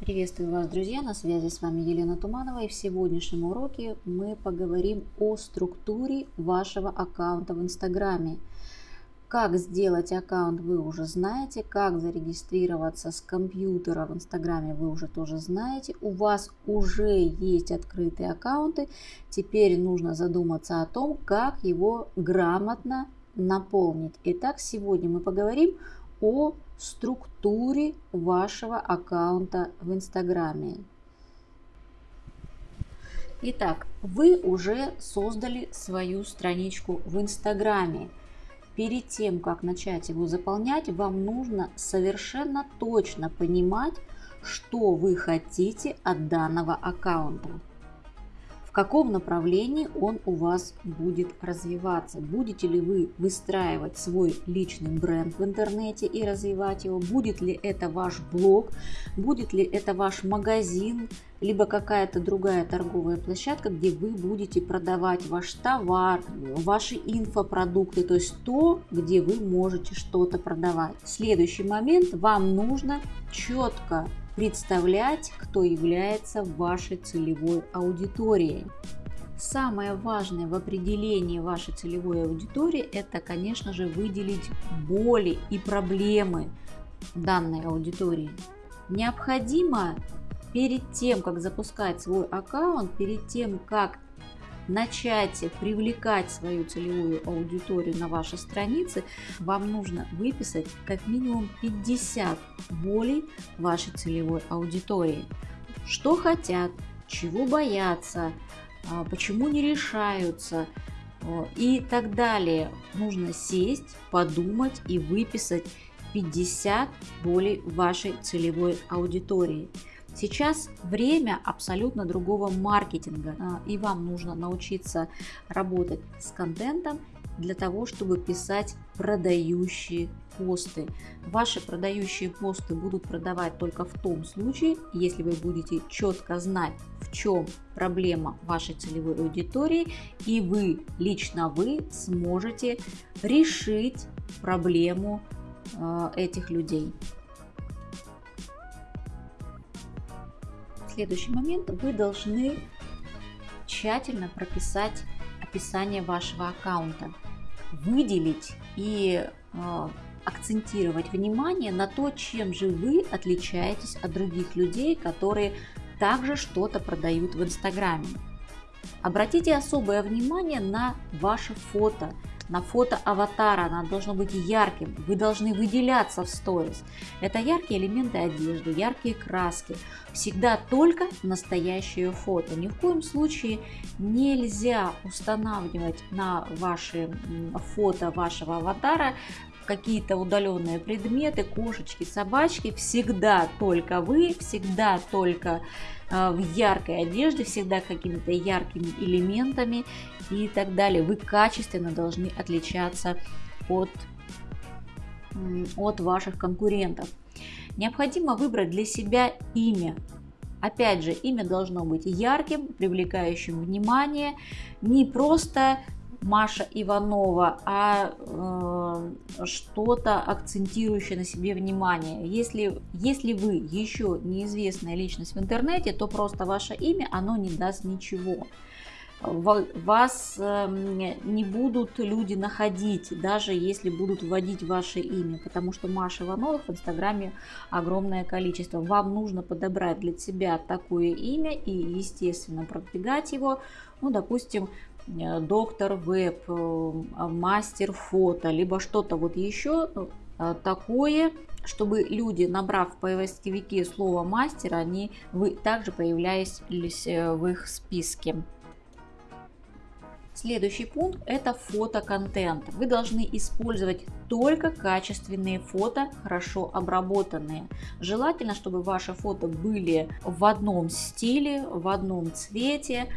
Приветствую вас, друзья! На связи с вами Елена Туманова и в сегодняшнем уроке мы поговорим о структуре вашего аккаунта в Инстаграме. Как сделать аккаунт вы уже знаете, как зарегистрироваться с компьютера в Инстаграме вы уже тоже знаете. У вас уже есть открытые аккаунты, теперь нужно задуматься о том, как его грамотно наполнить. Итак, сегодня мы поговорим о структуре вашего аккаунта в Инстаграме. Итак, вы уже создали свою страничку в Инстаграме. Перед тем, как начать его заполнять, вам нужно совершенно точно понимать, что вы хотите от данного аккаунта в каком направлении он у вас будет развиваться. Будете ли вы выстраивать свой личный бренд в интернете и развивать его? Будет ли это ваш блог? Будет ли это ваш магазин? Либо какая-то другая торговая площадка, где вы будете продавать ваш товар, ваши инфопродукты, то есть то, где вы можете что-то продавать. Следующий момент, вам нужно четко представлять, кто является вашей целевой аудиторией. Самое важное в определении вашей целевой аудитории – это, конечно же, выделить боли и проблемы данной аудитории. Необходимо перед тем, как запускать свой аккаунт, перед тем, как начать привлекать свою целевую аудиторию на ваши страницы, вам нужно выписать как минимум 50 болей вашей целевой аудитории. Что хотят, чего боятся, а, почему не решаются и так далее. Нужно сесть, подумать и выписать 50 болей вашей целевой аудитории. Сейчас время абсолютно другого маркетинга, а, и вам нужно научиться работать с контентом для того, чтобы писать продающие посты. Ваши продающие посты будут продавать только в том случае, если вы будете четко знать, в чем проблема вашей целевой аудитории, и вы, лично вы, сможете решить проблему э, этих людей. Следующий момент. Вы должны тщательно прописать описание вашего аккаунта, выделить и э, акцентировать внимание на то, чем же вы отличаетесь от других людей, которые также что-то продают в Инстаграме. Обратите особое внимание на ваше фото – на фото аватара, она должна быть ярким, вы должны выделяться в сторис. Это яркие элементы одежды, яркие краски, всегда только настоящее фото. Ни в коем случае нельзя устанавливать на ваши фото вашего аватара какие-то удаленные предметы, кошечки, собачки, всегда только вы, всегда только э, в яркой одежде, всегда какими-то яркими элементами и так далее. Вы качественно должны отличаться от, от ваших конкурентов. Необходимо выбрать для себя имя. Опять же, имя должно быть ярким, привлекающим внимание, не просто Маша Иванова, а э, что-то акцентирующее на себе внимание. Если, если вы еще неизвестная личность в интернете, то просто ваше имя, оно не даст ничего вас эм, не будут люди находить, даже если будут вводить ваше имя, потому что Маша Иванова в Инстаграме огромное количество. Вам нужно подобрать для себя такое имя и, естественно, продвигать его, ну, допустим, доктор веб, э, мастер фото, либо что-то вот еще э, такое, чтобы люди, набрав в поисковике слово мастер, они вы также появлялись в их списке. Следующий пункт – это фотоконтент. Вы должны использовать только качественные фото, хорошо обработанные. Желательно, чтобы ваши фото были в одном стиле, в одном цвете.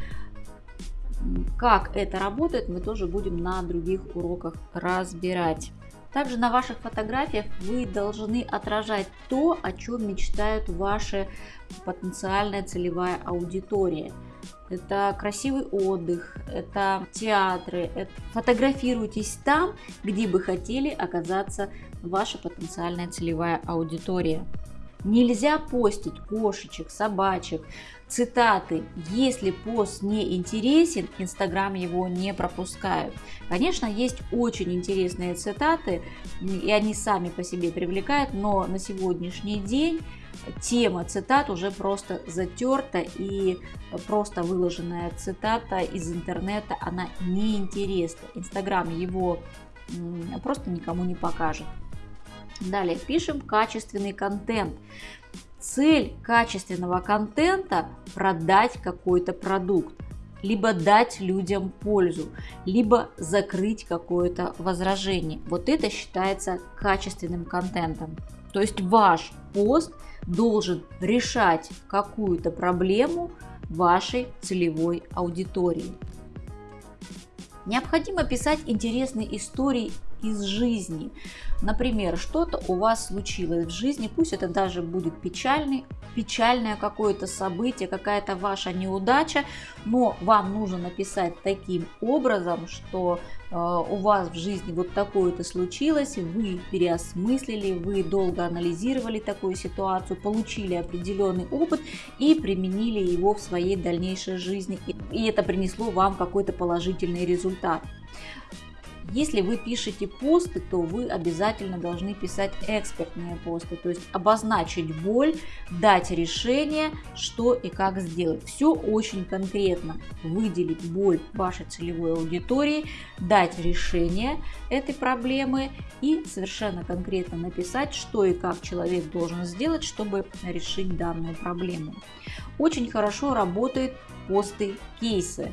Как это работает, мы тоже будем на других уроках разбирать. Также на ваших фотографиях вы должны отражать то, о чем мечтают ваши потенциальная целевая аудитория. Это красивый отдых, это театры. Это... Фотографируйтесь там, где бы хотели оказаться ваша потенциальная целевая аудитория. Нельзя постить кошечек, собачек, цитаты. Если пост не интересен, Инстаграм его не пропускают. Конечно, есть очень интересные цитаты, и они сами по себе привлекают, но на сегодняшний день тема цитат уже просто затерта и просто выложенная цитата из интернета, она неинтересна. Инстаграм его просто никому не покажет. Далее пишем качественный контент. Цель качественного контента – продать какой-то продукт, либо дать людям пользу, либо закрыть какое-то возражение. Вот это считается качественным контентом. То есть ваш пост должен решать какую-то проблему вашей целевой аудитории. Необходимо писать интересные истории из жизни. Например, что-то у вас случилось в жизни, пусть это даже будет печальный, печальное какое-то событие, какая-то ваша неудача, но вам нужно написать таким образом, что э, у вас в жизни вот такое-то случилось, вы переосмыслили, вы долго анализировали такую ситуацию, получили определенный опыт и применили его в своей дальнейшей жизни, и это принесло вам какой-то положительный результат. Если вы пишете посты, то вы обязательно должны писать экспертные посты, то есть обозначить боль, дать решение, что и как сделать. Все очень конкретно. Выделить боль вашей целевой аудитории, дать решение этой проблемы и совершенно конкретно написать, что и как человек должен сделать, чтобы решить данную проблему. Очень хорошо работает посты кейсы.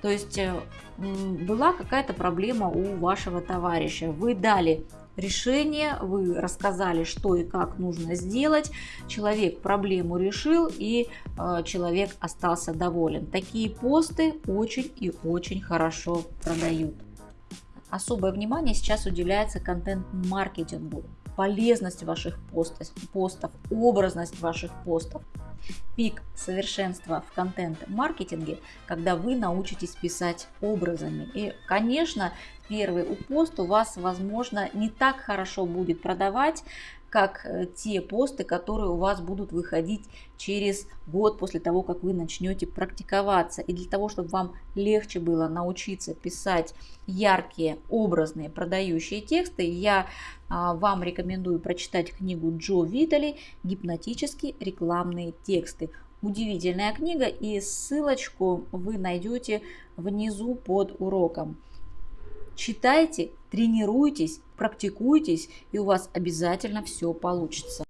То есть э, была какая-то проблема у вашего товарища, вы дали решение, вы рассказали, что и как нужно сделать, человек проблему решил и э, человек остался доволен. Такие посты очень и очень хорошо продают. Особое внимание сейчас уделяется контент-маркетингу, полезность ваших постов, образность ваших постов пик совершенства в контент-маркетинге, когда вы научитесь писать образами. И, конечно, первый пост у вас, возможно, не так хорошо будет продавать, как э, те посты, которые у вас будут выходить через год после того, как вы начнете практиковаться. И для того, чтобы вам легче было научиться писать яркие, образные, продающие тексты, я а, вам рекомендую прочитать книгу Джо Витали «Гипнотические рекламные тексты». Удивительная книга и ссылочку вы найдете внизу под уроком. Читайте, тренируйтесь, практикуйтесь, и у вас обязательно все получится.